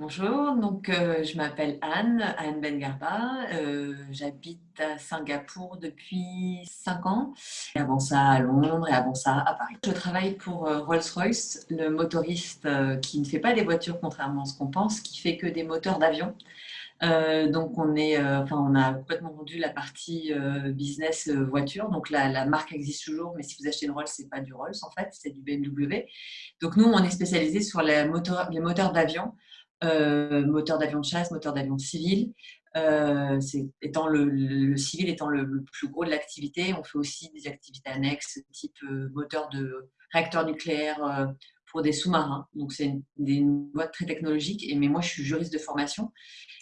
Bonjour, donc euh, je m'appelle Anne, Anne Bengarba. Euh, J'habite à Singapour depuis 5 ans. Avant ça à Londres et avant ça à Paris. Je travaille pour euh, Rolls-Royce, le motoriste euh, qui ne fait pas des voitures contrairement à ce qu'on pense, qui fait que des moteurs d'avion. Donc on, est, enfin, on a complètement vendu la partie business voiture. Donc la, la, marque existe toujours, mais si vous achetez une Rolls, c'est pas du Rolls en fait, c'est du BMW. Donc nous, on est spécialisé sur les moteurs, les moteurs d'avion. Euh, moteur d'avion de chasse, moteur d'avion civil. Euh, étant le, civil étant le, plus gros de l'activité, on fait aussi des activités annexes, type euh, moteur de réacteur nucléaire pour des sous-marins. Donc c'est une, une, boîte très technologique. Et, mais moi, je suis juriste de formation.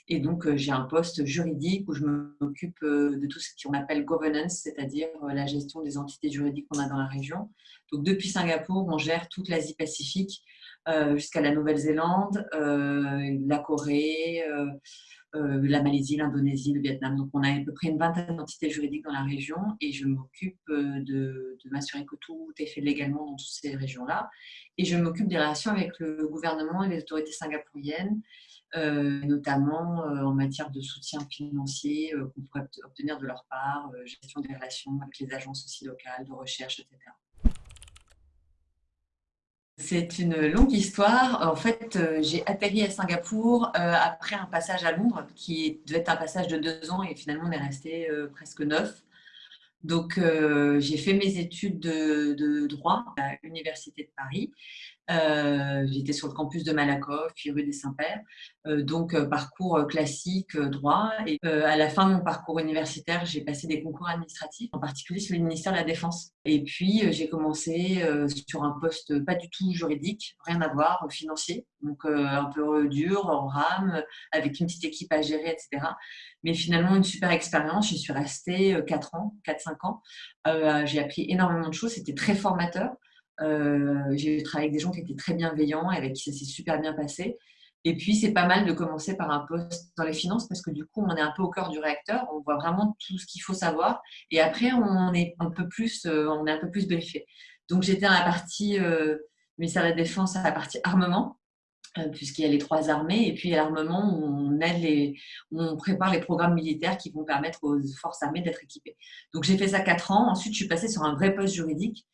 Et donc, j'ai un poste juridique où je m'occupe de tout ce qu'on appelle governance, c'est-à-dire la gestion des entités juridiques qu'on a dans la région. Donc, depuis Singapour, on gère toute l'Asie-Pacifique euh, jusqu'à la Nouvelle-Zélande, euh, la Corée, euh, la Malaisie, l'Indonésie, le Vietnam. Donc, on a à peu près une vingtaine d'entités juridiques dans la région et je m'occupe de, m'assurer que tout est fait légalement dans toutes ces régions-là. Et je m'occupe des relations avec le gouvernement et les autorités singapouriennes, notamment en matière de soutien financier qu'on pourrait obtenir de leur part, gestion des relations avec les agences aussi locales, de recherche, etc. C'est une longue histoire. En fait, euh, j'ai atterri à Singapour euh, après un passage à Londres qui devait être un passage de deux ans et finalement on est resté euh, presque neuf. Donc, j'ai fait mes études de, droit à l'Université de Paris. J'étais sur le campus de Malakoff, puis rue des Saints-Pères. donc, parcours classique, droit. Et à la fin de mon parcours universitaire, j'ai passé des concours administratifs, en particulier sur le ministère de la Défense. Et puis, j'ai commencé sur un poste pas du tout juridique, rien à voir, financier. Donc, un peu dur, en rame, avec une petite équipe à gérer, etc. Mais finalement, une super expérience. J'y suis restée 4 ans, 4-5 ans. j'ai appris énormément de choses. C'était très formateur. Euh, j'ai travaillé avec des gens qui étaient très bienveillants et avec qui ça s'est super bien passé. Et puis, c'est pas mal de commencer par un poste dans les finances parce que du coup, on est un peu au cœur du réacteur, on voit vraiment tout ce qu'il faut savoir. Et après, on est un peu plus, euh, on un peu plus briefé. Donc, j'étais dans la partie euh, ministère de la Défense, à la partie armement, euh, puisqu'il y a les trois armées. Et puis, à l'armement, on aide les, on prépare les programmes militaires qui vont permettre aux forces armées d'être équipées. Donc, j'ai fait ça quatre ans. Ensuite, je suis passée sur un vrai poste juridique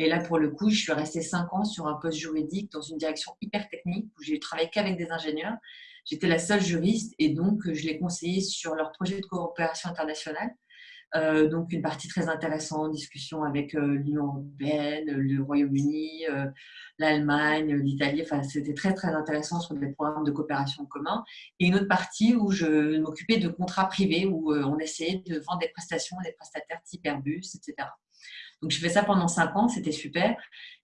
et là, pour le coup, je suis restée cinq ans sur un poste juridique dans une direction hyper technique où j'ai travaillé qu'avec des ingénieurs. J'étais la seule juriste et donc je les conseillais sur leur projet de coopération internationale. Euh, donc une partie très intéressante, discussion avec euh, l'Union européenne, le Royaume-Uni, euh, l'Allemagne, l'Italie. Enfin, c'était très très intéressant sur des programmes de coopération commun. Et une autre partie où je m'occupais de contrats privés où on essayait de vendre des prestations à des prestataires type Airbus, etc. Donc, je fais ça pendant cinq ans, c'était super.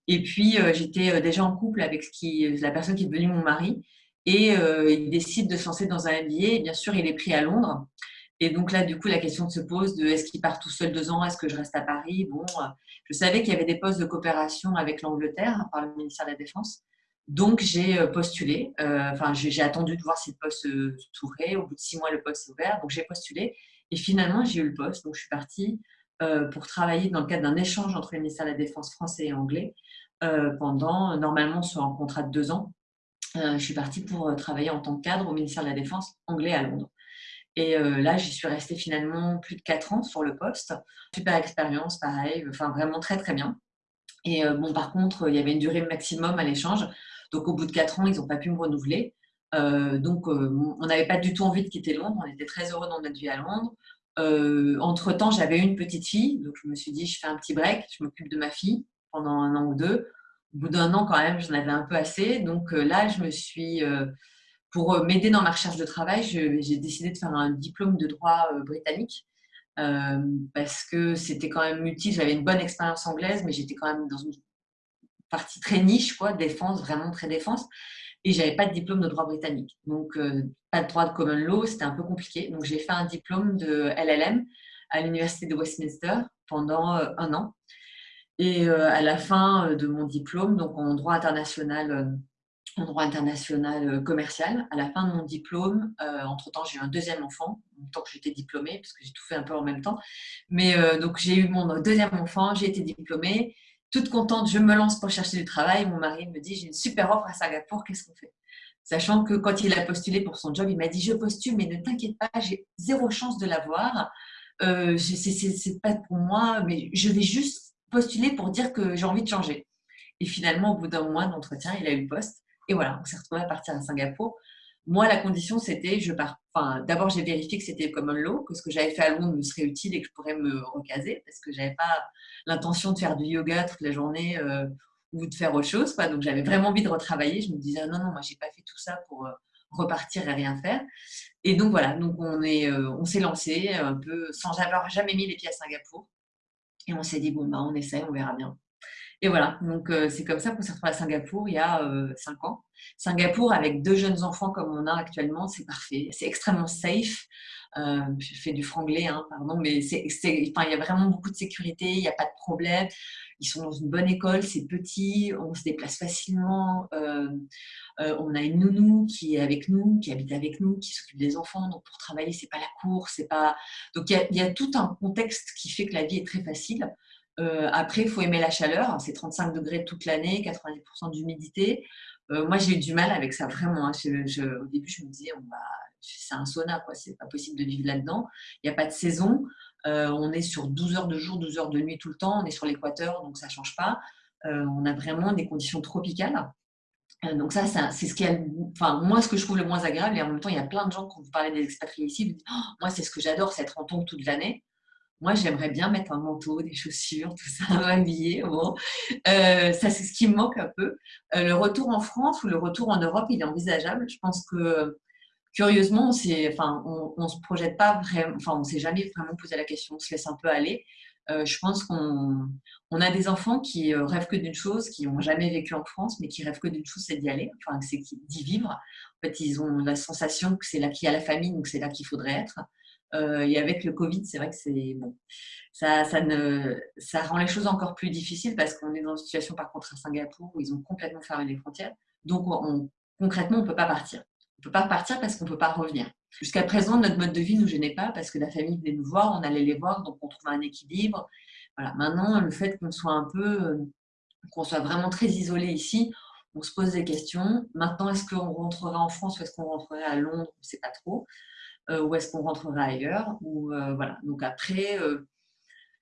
Et puis, euh, j'étais euh, déjà en couple avec la personne qui est devenue mon mari. Et euh, il décide de se lancer dans un MBA. Bien sûr, il est pris à Londres. Et donc là, du coup, la question se pose de est-ce qu'il part tout seul deux ans? Est-ce que je reste à Paris? Bon, je savais qu'il y avait des postes de coopération avec l'Angleterre par le ministère de la Défense. Donc, j'ai postulé. Enfin, j'ai attendu de voir si le poste s'ouvrait. Au bout de six mois, le poste s'est ouvert. Donc, j'ai postulé. Et finalement, j'ai eu le poste. Donc, je suis partie pour travailler dans le cadre d'un échange entre le ministère de la Défense français et anglais euh, pendant, normalement, sur un contrat de deux ans. Euh, je suis partie pour travailler en tant que cadre au ministère de la Défense anglais à Londres. Et là, j'y suis restée finalement plus de quatre ans sur le poste. Super expérience, pareil, enfin vraiment très très bien. Et bon, par contre, il y avait une durée maximum à l'échange. Donc, au bout de quatre ans, ils n'ont pas pu me renouveler. donc, on n'avait pas du tout envie de quitter Londres. On était très heureux dans notre vie à Londres. Euh, entre-temps, j'avais une petite fille, donc je me suis dit, je fais un petit break, je m'occupe de ma fille pendant un an ou deux. Au bout d'un an, quand même, j'en avais un peu assez. Donc euh, là, je me suis, euh, pour m'aider dans ma recherche de travail, j'ai décidé de faire un diplôme de droit britannique parce que c'était quand même utile. J'avais une bonne expérience anglaise, mais j'étais quand même dans une partie très niche, quoi, défense, vraiment très défense et j'avais pas de diplôme de droit britannique. Donc, euh, pas de droit de common law, c'était un peu compliqué. Donc, j'ai fait un diplôme de LLM à l'Université de Westminster pendant euh, un an. Et euh, à la fin de mon diplôme, donc en droit international, en droit international commercial, à la fin de mon diplôme, entre-temps, j'ai eu un deuxième enfant, tant que j'étais diplômée, parce que j'ai tout fait un peu en même temps. Mais donc, j'ai eu mon deuxième enfant, j'ai été diplômée toute contente, je me lance pour chercher du travail. Mon mari me dit, j'ai une super offre à Singapour, qu'est-ce qu'on fait? Sachant que quand il a postulé pour son job, il m'a dit Je postule, mais ne t'inquiète pas, j'ai zéro chance de l'avoir. Euh, c'est pas pour moi, mais je vais juste postuler pour dire que j'ai envie de changer. Et finalement, au bout d'un mois d'entretien, il a eu le poste. Et voilà, on s'est retrouvé à partir à Singapour. Moi, la condition, c'était, je pars. D'abord, j'ai vérifié que c'était common law, que ce que j'avais fait à Londres me serait utile et que je pourrais me recaser, parce que j'avais pas l'intention de faire du yoga toute la journée euh, ou de faire autre chose. Donc, j'avais vraiment envie de retravailler. Je me disais, non, non, moi, j'ai pas fait tout ça pour euh, repartir et rien faire. Et donc, voilà, on euh, on s'est lancé un peu sans avoir jamais mis les pieds à Singapour. Et on s'est dit, bon, bah, on essaie, on verra bien. Et voilà, donc c'est comme ça qu'on s'est retrouvé à Singapour il y a cinq ans. Singapour, avec deux jeunes enfants comme on a actuellement, c'est parfait. C'est extrêmement safe. je fais du franglais, hein, pardon, mais c'est, enfin, il y a vraiment beaucoup de sécurité, il n'y a pas de problème. Ils sont dans une bonne école, c'est petit, on se déplace facilement. on a une nounou qui est avec nous, qui habite avec nous, qui s'occupe des enfants. Donc pour travailler, c'est pas la course, c'est pas. Donc il y, a, tout un contexte qui fait que la vie est très facile. Euh, après, il faut aimer la chaleur. C'est 35 degrés toute l'année, 90% d'humidité. Euh, moi, j'ai eu du mal avec ça, vraiment. Hein. au début, je me disais, c'est un sauna, quoi. C'est pas possible de vivre là-dedans. Il n'y a pas de saison. Euh, on est sur 12 heures de jour, 12 heures de nuit tout le temps. On est sur l'équateur, donc ça ne change pas. on a vraiment des conditions tropicales. donc ça, c'est ce qui est, enfin moi ce que je trouve le moins agréable. Et en même temps, il y a plein de gens quand vous parlez des expatriés ici, vous dites, oh, moi c'est ce que j'adore, c'est être en tongs toute l'année. Moi, j'aimerais bien mettre un manteau, des chaussures, tout ça, m'habiller. Bon. Euh, ça, c'est ce qui me manque un peu. Euh, le retour en France ou le retour en Europe, il est envisageable. Je pense que, curieusement, on enfin, se projette pas vraiment, enfin, on s'est jamais vraiment posé la question, on se laisse un peu aller. Euh, je pense qu'on on a des enfants qui rêvent que d'une chose, qui n'ont jamais vécu en France, mais qui rêvent que d'une chose, c'est d'y aller, enfin, c'est d'y vivre. En fait, ils ont la sensation que c'est là qu'il y a la famille, donc c'est là qu'il faudrait être. Euh, et avec le Covid, c'est vrai que c'est bon, ça, ça, rend les choses encore plus difficiles parce qu'on est dans une situation par contre à Singapour où ils ont complètement fermé les frontières. Donc concrètement, on ne peut pas partir. On ne peut pas partir parce qu'on ne peut pas revenir. Jusqu'à présent, notre mode de vie ne nous gênait pas parce que la famille venait nous voir, on allait les voir, donc on trouvait un équilibre. Voilà. Maintenant, le fait qu'on soit un peu, qu'on soit vraiment très isolé ici, on se pose des questions. Maintenant, est-ce qu'on rentrera en France ou est-ce qu'on rentrerait à Londres? On ne sait pas trop. Euh, ou est-ce qu'on rentrera ailleurs ou, euh, voilà. Donc après, euh,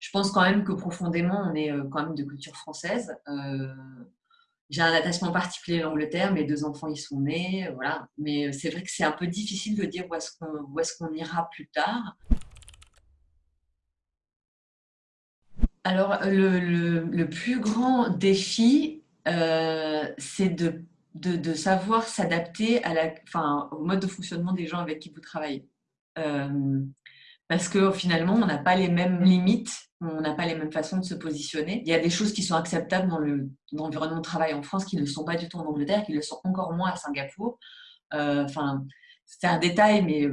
je pense quand même que profondément, on est quand même de culture française. j'ai un attachement particulier à l'Angleterre, mes deux enfants y sont nés, voilà. Mais c'est vrai que c'est un peu difficile de dire où est-ce qu'on est ira plus tard. Alors, le, le, plus grand défi, c'est de, de, savoir s'adapter enfin, au mode de fonctionnement des gens avec qui vous travaillez. Euh, parce que finalement, on n'a pas les mêmes limites, on n'a pas les mêmes façons de se positionner. Il y a des choses qui sont acceptables dans l'environnement de travail en France qui ne le sont pas du tout en Angleterre, qui le sont encore moins à Singapour. Euh, enfin, c'est un détail, mais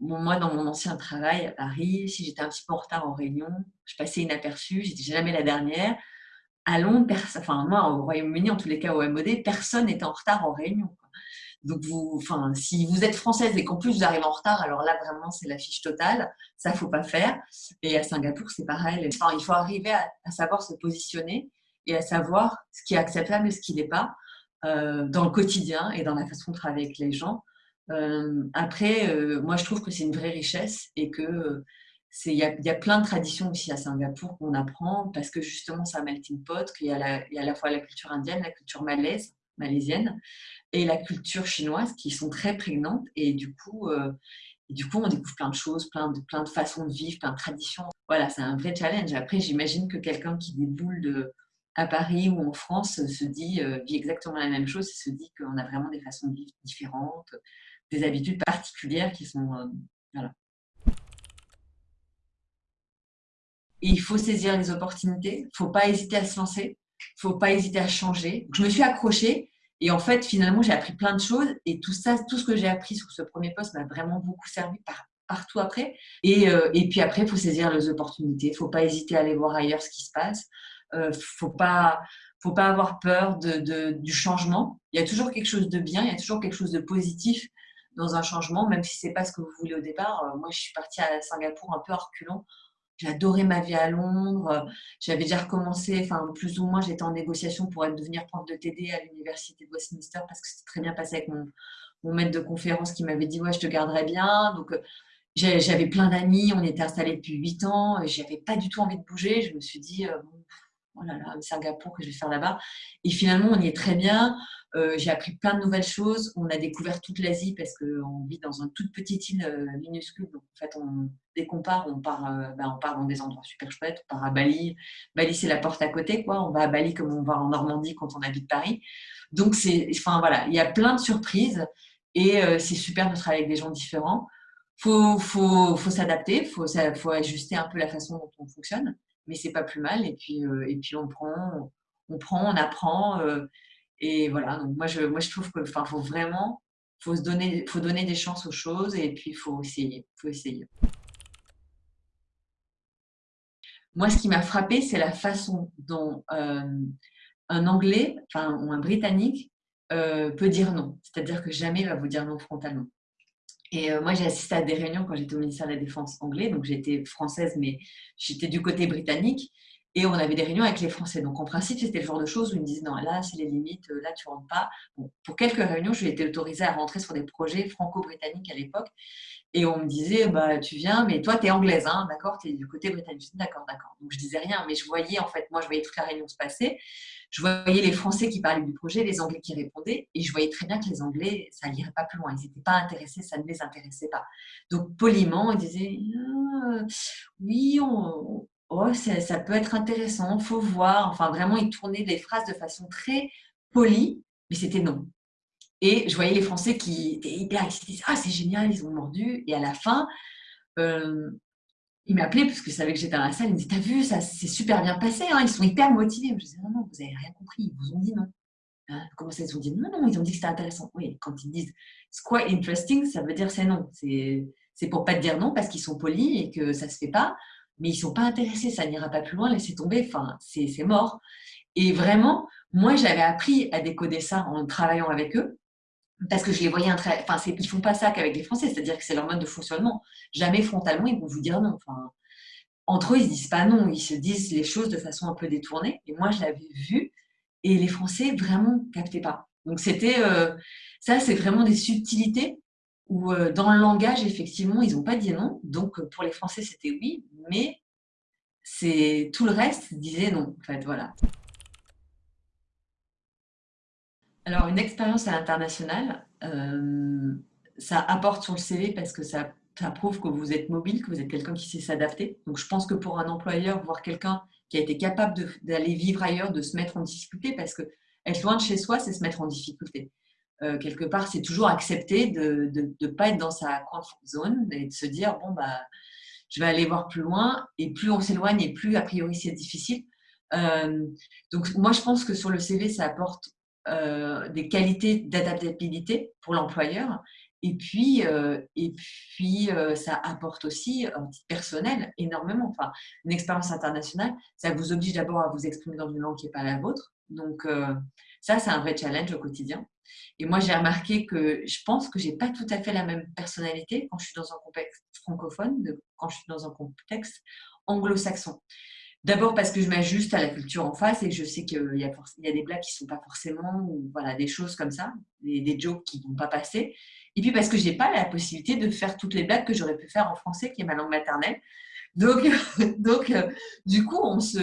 moi, dans mon ancien travail à Paris, si j'étais un petit peu en retard en réunion, je passais inaperçue, j'étais jamais la dernière. À Londres, enfin moi, au Royaume-Uni, en tous les cas au MOD, personne n'était en retard en réunion. Donc, vous, enfin, si vous êtes française et qu'en plus vous arrivez en retard, alors là, vraiment, c'est la fiche totale. Ça, faut pas faire. Et à Singapour, c'est pareil. Enfin, il faut arriver à, savoir se positionner et à savoir ce qui est acceptable et ce qui n'est pas euh, dans le quotidien et dans la façon de travailler avec les gens. Euh, après, euh, moi, je trouve que c'est une vraie richesse et que il y, a plein de traditions aussi à Singapour qu'on apprend parce que justement, c'est un melting pot, qu'il y, y, a à la fois la culture indienne, la culture malaise, malaisienne, et la culture chinoise qui sont très prégnantes. Et du coup, euh, du coup on découvre plein de choses, plein de, plein de façons de vivre, plein de traditions. Voilà, c'est un vrai challenge. Après, j'imagine que quelqu'un qui déboule de, à Paris ou en France se dit, euh, vit exactement la même chose et se dit qu'on a vraiment des façons de vivre différentes, des habitudes particulières qui sont... Euh, voilà. Et il faut saisir les opportunités, il ne faut pas hésiter à se lancer, faut pas hésiter à changer. Je me suis accrochée et en fait, finalement, j'ai appris plein de choses et tout ça, tout ce que j'ai appris sur ce premier poste m'a vraiment beaucoup servi par, partout après. Et, euh, puis après, il faut saisir les opportunités. Il ne faut pas hésiter à aller voir ailleurs ce qui se passe. Il euh, ne faut pas, faut pas avoir peur du changement. Il y a toujours quelque chose de bien, il y a toujours quelque chose de positif dans un changement, même si ce n'est pas ce que vous voulez au départ. Euh, moi, je suis partie à Singapour un peu en reculant j'ai adoré ma vie à Londres. J'avais déjà recommencé, enfin plus ou moins, j'étais en négociation pour devenir prof de TD à l'université de Westminster parce que c'était très bien passé avec mon, maître de conférence qui m'avait dit ouais je te garderai bien. Donc j'avais plein d'amis, on était installés depuis 8 ans, j'avais pas du tout envie de bouger. Je me suis dit oh là là, Singapour que je vais faire là-bas. Et finalement, on y est très bien. Euh, j'ai appris plein de nouvelles choses. On a découvert toute l'Asie parce qu'on vit dans une toute petite île euh, minuscule. Donc, en fait, on, dès qu'on part, on part, euh, ben, on part dans des endroits super chouettes. On part à Bali. Bali, c'est la porte à côté. Quoi. On va à Bali comme on va en Normandie quand on habite Paris. Donc, enfin, voilà, il y a plein de surprises et c'est super de travailler avec des gens différents. Il faut, faut, faut s'adapter, il faut ajuster un peu la façon dont on fonctionne mais c'est pas plus mal. Et puis, euh, et puis on prend, on prend, on apprend. Euh, et voilà. Donc moi, je, moi, je trouve que, enfin, faut vraiment, faut se donner, faut donner des chances aux choses et puis faut essayer, faut essayer. Moi, ce qui m'a frappé, c'est la façon dont euh, un Anglais, enfin, ou un Britannique peut dire non. C'est-à-dire que jamais il va vous dire non frontalement. Et euh, moi, j'ai assisté à des réunions quand j'étais au ministère de la Défense anglais. Donc, j'étais française, mais j'étais du côté britannique. Et on avait des réunions avec les Français. Donc, en principe, c'était le genre de choses où ils me disaient non, là, c'est les limites, euh, là, tu rentres pas. pour quelques réunions, j'ai été autorisée à rentrer sur des projets franco-britanniques à l'époque. Et on me disait, bah, tu viens, mais toi, tu es anglaise, hein, d'accord Tu es du côté britannique. D'accord, d'accord. Donc, je disais rien, mais je voyais, en fait, moi, je voyais toute la réunion se passer. Je voyais les Français qui parlaient du projet, les Anglais qui répondaient, et je voyais très bien que les Anglais, ça n'irait pas plus loin. Ils n'étaient pas intéressés, ça ne les intéressait pas. Donc, poliment, ils disaient, ah, oui, ça, peut être intéressant, faut voir. Enfin, vraiment, ils tournaient les phrases de façon très polie, mais c'était non. Et je voyais les Français qui étaient hyper excités. Ah, c'est génial, ils ont mordu. Et à la fin, euh, il m'appelait parce que savait que j'étais dans la salle. Il me dit T'as vu, ça s'est super bien passé. Hein, ils sont hyper motivés. Je disais Non, non, vous n'avez rien compris. Ils vous ont dit non. Hein, comment ça, ils ont dit non, non, ils ont dit que c'était intéressant. Oui, quand ils disent c'est quoi interesting, ça veut dire c'est non. C'est pour pas te dire non parce qu'ils sont polis et que ça se fait pas. Mais ils sont pas intéressés, ça n'ira pas plus loin, laissez tomber. Enfin, c'est mort. Et vraiment, moi, j'avais appris à décoder ça en travaillant avec eux parce que je les voyais, enfin, ils font pas ça qu'avec les Français, c'est-à-dire que c'est leur mode de fonctionnement. Jamais frontalement, ils vont vous dire non. Entre eux, ils se disent pas non, ils se disent les choses de façon un peu détournée. Et moi, je l'avais vu, et les Français vraiment captaient pas. Donc c'était, euh, ça, c'est vraiment des subtilités où euh, dans le langage, effectivement, ils n'ont pas dit non. Donc pour les Français, c'était oui, mais tout le reste disait non. En fait, voilà. Alors, une expérience à l'international, euh, ça apporte sur le CV parce que ça, prouve que vous êtes mobile, que vous êtes quelqu'un qui sait s'adapter. Donc, je pense que pour un employeur, voir quelqu'un qui a été capable d'aller vivre ailleurs, de se mettre en difficulté, parce que être loin de chez soi, c'est se mettre en difficulté. Euh, quelque part, c'est toujours accepter de ne pas être dans sa comfort zone et de se dire, bon, bah, je vais aller voir plus loin. Et plus on s'éloigne et plus, a priori, c'est difficile. Euh, donc, moi, je pense que sur le CV, ça apporte euh, des qualités d'adaptabilité pour l'employeur. Et puis, et puis ça apporte aussi un petit personnel énormément. Enfin, une expérience internationale, ça vous oblige d'abord à vous exprimer dans une langue qui n'est pas la vôtre. Donc, ça, c'est un vrai challenge au quotidien. Et moi, j'ai remarqué que je pense que j'ai pas tout à fait la même personnalité quand je suis dans un contexte francophone, quand je suis dans un contexte anglo-saxon. D'abord parce que je m'ajuste à la culture en face et je sais qu'il y, y, a des blagues qui ne sont pas forcément, ou voilà, des choses comme ça, des, des jokes qui ne vont pas passer. Et puis parce que je n'ai pas la possibilité de faire toutes les blagues que j'aurais pu faire en français, qui est ma langue maternelle. Donc, donc euh, du coup, on se,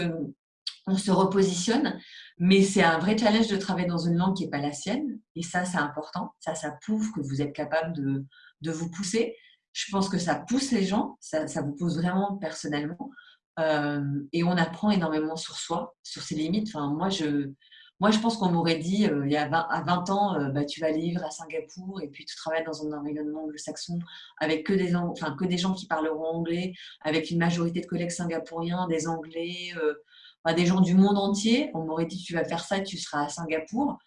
on se repositionne, mais c'est un vrai challenge de travailler dans une langue qui n'est pas la sienne. Et ça, c'est important. Ça, ça prouve que vous êtes capable de, de vous pousser. Je pense que ça pousse les gens, ça, ça vous pousse vraiment personnellement. Euh, et on apprend énormément sur soi, sur ses limites. Enfin, moi, je, moi, je pense qu'on m'aurait dit euh, il y a 20, à 20 ans, euh, bah, tu vas vivre à Singapour et puis tu travailles dans un environnement anglo-saxon avec que des, enfin, que des gens qui parleront anglais, avec une majorité de collègues singapouriens, des Anglais, des gens du monde entier. On m'aurait dit tu vas faire ça tu seras à Singapour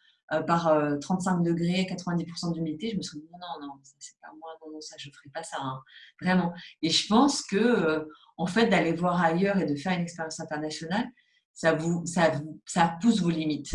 par 35 degrés, 90% d'humidité. Je me suis dit non, non, non, c'est pas moi, non, non, ça, je ne ferai pas ça, hein. vraiment. Et je pense que en fait, d'aller voir ailleurs et de faire une expérience internationale, ça, vous, ça, ça pousse vos limites.